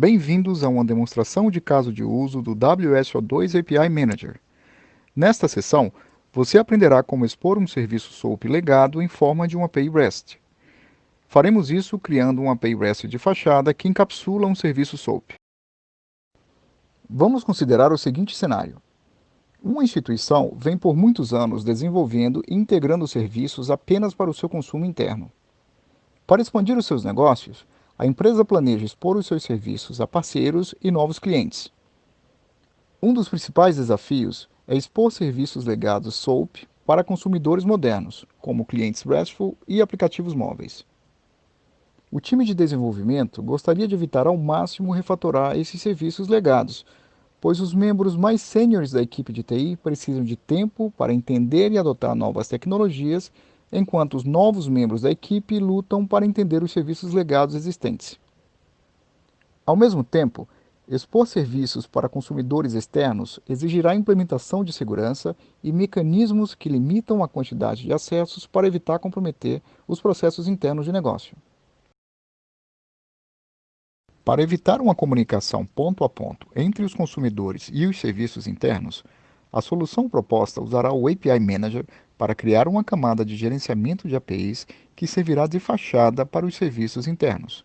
Bem-vindos a uma demonstração de caso de uso do WSO2 API Manager. Nesta sessão, você aprenderá como expor um serviço SOAP legado em forma de uma API REST. Faremos isso criando uma API REST de fachada que encapsula um serviço SOAP. Vamos considerar o seguinte cenário. Uma instituição vem por muitos anos desenvolvendo e integrando serviços apenas para o seu consumo interno. Para expandir os seus negócios, a empresa planeja expor os seus serviços a parceiros e novos clientes. Um dos principais desafios é expor serviços legados SOAP para consumidores modernos, como clientes RESTful e aplicativos móveis. O time de desenvolvimento gostaria de evitar ao máximo refatorar esses serviços legados, pois os membros mais sêniores da equipe de TI precisam de tempo para entender e adotar novas tecnologias enquanto os novos membros da equipe lutam para entender os serviços legados existentes. Ao mesmo tempo, expor serviços para consumidores externos exigirá implementação de segurança e mecanismos que limitam a quantidade de acessos para evitar comprometer os processos internos de negócio. Para evitar uma comunicação ponto a ponto entre os consumidores e os serviços internos, a solução proposta usará o API Manager para criar uma camada de gerenciamento de APIs que servirá de fachada para os serviços internos.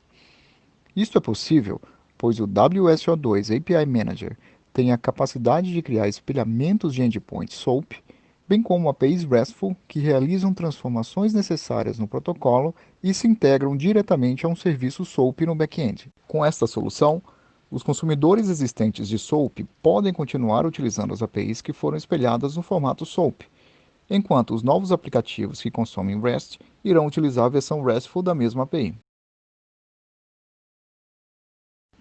Isto é possível, pois o WSO2 API Manager tem a capacidade de criar espelhamentos de endpoints SOAP, bem como APIs RESTful que realizam transformações necessárias no protocolo e se integram diretamente a um serviço SOAP no back-end. Com esta solução, os consumidores existentes de SOAP podem continuar utilizando as APIs que foram espelhadas no formato SOAP, enquanto os novos aplicativos que consomem REST irão utilizar a versão RESTful da mesma API.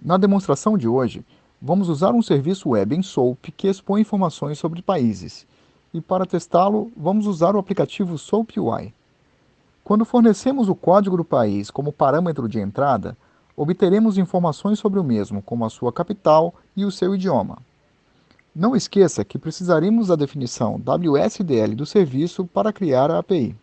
Na demonstração de hoje, vamos usar um serviço web em SOAP que expõe informações sobre países, e para testá-lo, vamos usar o aplicativo SOAP UI. Quando fornecemos o código do país como parâmetro de entrada, obteremos informações sobre o mesmo, como a sua capital e o seu idioma. Não esqueça que precisaremos da definição WSDL do serviço para criar a API.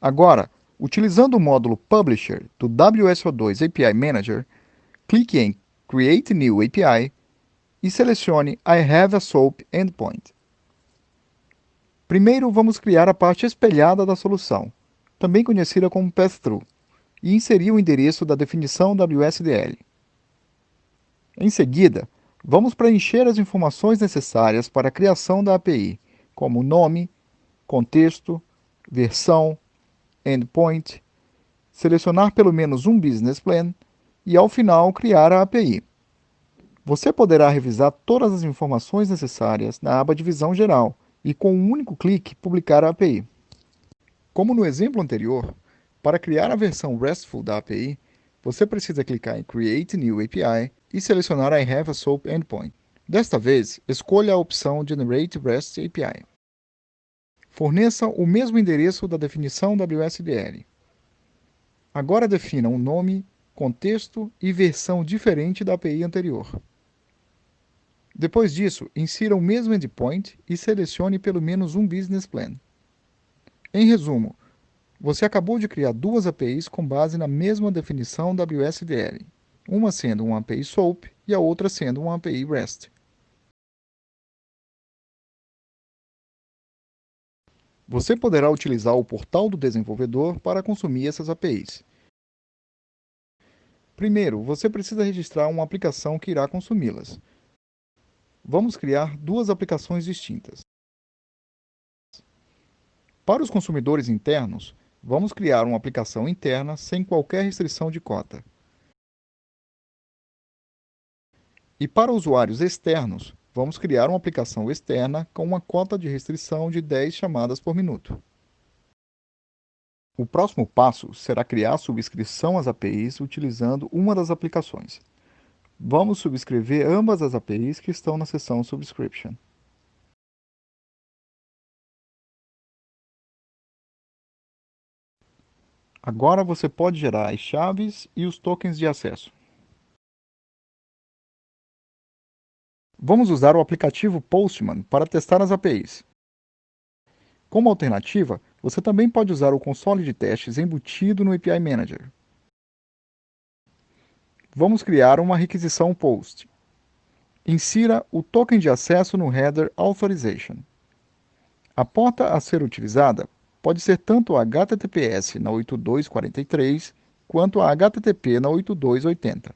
Agora, utilizando o módulo Publisher do WSO2 API Manager, clique em Create New API e selecione I have a SOAP Endpoint. Primeiro, vamos criar a parte espelhada da solução, também conhecida como Pass-Through e inserir o endereço da definição WSDL. Em seguida, vamos preencher as informações necessárias para a criação da API, como nome, contexto, versão, endpoint, selecionar pelo menos um business plan e, ao final, criar a API. Você poderá revisar todas as informações necessárias na aba Divisão Geral e, com um único clique, publicar a API. Como no exemplo anterior, para criar a versão RESTful da API, você precisa clicar em Create New API e selecionar I have a SOAP Endpoint. Desta vez, escolha a opção Generate REST API. Forneça o mesmo endereço da definição WSDL. Agora defina um nome, contexto e versão diferente da API anterior. Depois disso, insira o mesmo endpoint e selecione pelo menos um business plan. Em resumo, você acabou de criar duas APIs com base na mesma definição WSDL, uma sendo uma API SOAP e a outra sendo uma API REST. Você poderá utilizar o portal do desenvolvedor para consumir essas APIs. Primeiro, você precisa registrar uma aplicação que irá consumi-las. Vamos criar duas aplicações distintas. Para os consumidores internos, Vamos criar uma aplicação interna sem qualquer restrição de cota. E para usuários externos, vamos criar uma aplicação externa com uma cota de restrição de 10 chamadas por minuto. O próximo passo será criar subscrição às APIs utilizando uma das aplicações. Vamos subscrever ambas as APIs que estão na seção Subscription. Agora você pode gerar as chaves e os tokens de acesso. Vamos usar o aplicativo Postman para testar as APIs. Como alternativa, você também pode usar o console de testes embutido no API Manager. vamos criar uma requisição POST. Insira o token de acesso no header Authorization. A porta a ser utilizada pode ser tanto a HTTPS na 8243 quanto a HTTP na 8280.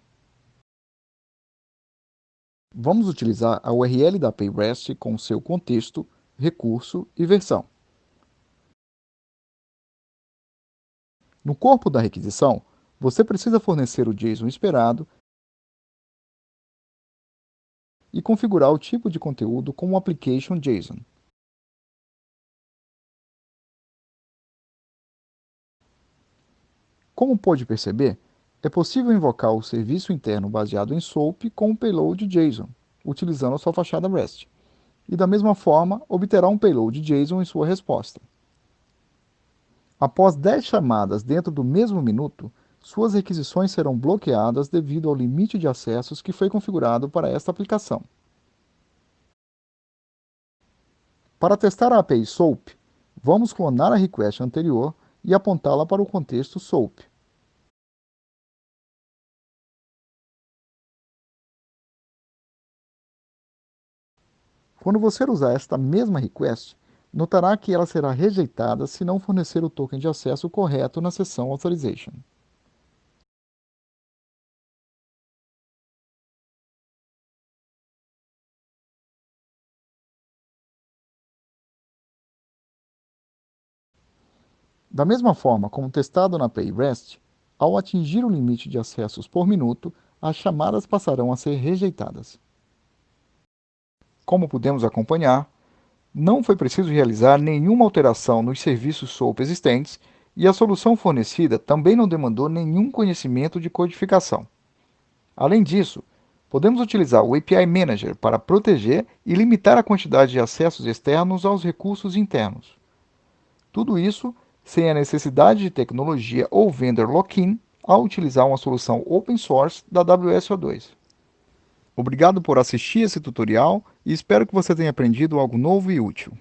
Vamos utilizar a URL da API REST com seu contexto, recurso e versão. No corpo da requisição, você precisa fornecer o JSON esperado e configurar o tipo de conteúdo com o application JSON. Como pode perceber, é possível invocar o serviço interno baseado em SOAP com o payload JSON, utilizando a sua fachada REST, e da mesma forma obterá um payload JSON em sua resposta. Após 10 chamadas dentro do mesmo minuto, suas requisições serão bloqueadas devido ao limite de acessos que foi configurado para esta aplicação. Para testar a API SOAP, vamos clonar a request anterior e apontá-la para o contexto SOAP. Quando você usar esta mesma request, notará que ela será rejeitada se não fornecer o token de acesso correto na seção Authorization. Da mesma forma como testado na API REST, ao atingir o limite de acessos por minuto, as chamadas passarão a ser rejeitadas. Como pudemos acompanhar, não foi preciso realizar nenhuma alteração nos serviços SOAP existentes e a solução fornecida também não demandou nenhum conhecimento de codificação. Além disso, podemos utilizar o API Manager para proteger e limitar a quantidade de acessos externos aos recursos internos. Tudo isso sem a necessidade de tecnologia ou vendor lock-in ao utilizar uma solução open source da WSO2. Obrigado por assistir esse tutorial e espero que você tenha aprendido algo novo e útil.